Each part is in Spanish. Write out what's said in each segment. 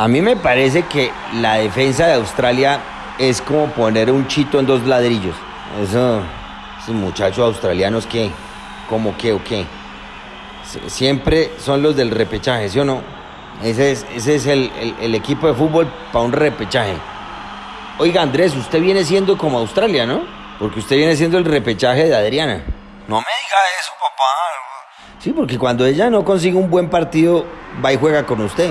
A mí me parece que la defensa de Australia es como poner un chito en dos ladrillos. Eso, esos muchachos australianos que, como que o qué. Sie- Siempre son los del repechaje, ¿sí o no? Ese es, ese es el, el- el equipo de fútbol para un repechaje. Oiga, Andrés, usted viene siendo como Australia, ¿no? Porque usted viene siendo el repechaje de Adriana. No me diga eso, papá. Sí, porque cuando ella no consigue un buen partido, va y juega con usted.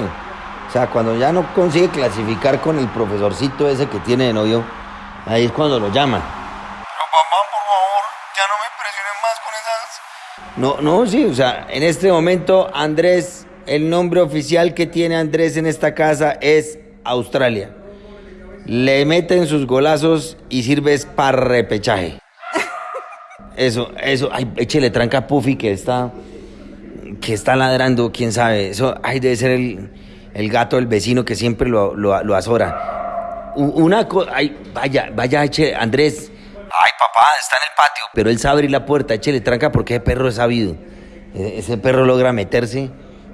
O sea, cuando ya no consigue clasificar con el profesorcito ese que tiene de novio, ahí es cuando lo llaman. Pero papá, por favor, ya no me presionen más con esas... No, no, sí, o sea, en este momento Andrés, el nombre oficial que tiene Andrés en esta casa es Australia. Le meten sus golazos y sirves para repechaje. Eso, eso, ay, échele tranca a Puffy que está, que está ladrando, quién sabe. Eso, ay, debe ser el, el gato del vecino que siempre lo, lo, lo azora. Una cosa, ay, vaya, vaya, eche, Andrés, Ay, papá, está en el patio. pero él sabe abrir la puerta, échele tranca porque ese perro es sabido. E- Ese perro logra meterse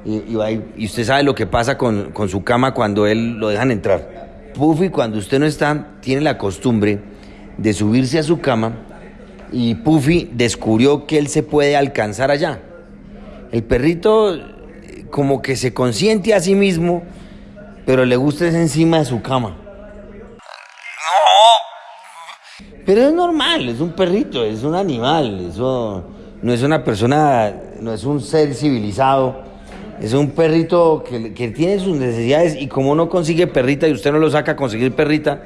y, y va y- y usted sabe lo que pasa con, con su cama cuando él lo dejan entrar. Puffy, cuando usted no está, tiene la costumbre de subirse a su cama y Puffy descubrió que él se puede alcanzar allá. El perrito como que se consiente a sí mismo, pero le gusta es encima de su cama. No, Pero es normal, es un perrito, es un animal, eso no es una persona, no es un ser civilizado, es un perrito que, que tiene sus necesidades y como no consigue perrita y usted no lo saca a conseguir perrita,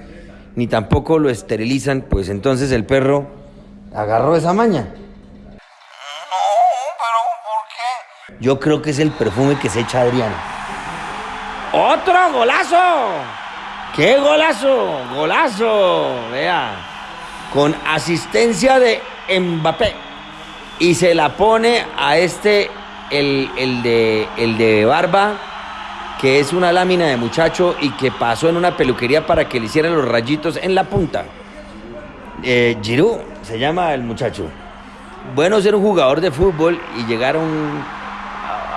ni tampoco lo esterilizan, pues entonces el perro agarró esa maña. no, pero ¿por qué? Yo creo que es el perfume que se echa Adriana. ¡Otro golazo! ¡Qué golazo! ¡Golazo! Vea. Con asistencia de Mbappé. Y se la pone a este, el, el de, el de barba, que es una lámina de muchacho y que pasó en una peluquería para que le hicieran los rayitos en la punta. Eh, se llama el muchacho. Bueno ser un jugador de fútbol y llegar a, un-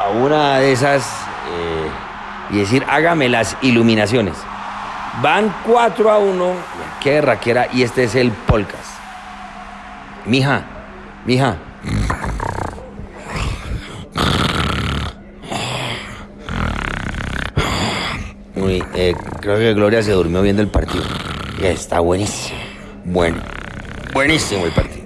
a una de esas eh, y decir, hágame las iluminaciones. Van 4 a 1, qué raquera, y este es el Polcas. Mija, mija. Eh, creo que Gloria se durmió viendo el partido. Está buenísimo. Bueno, buenísimo el partido.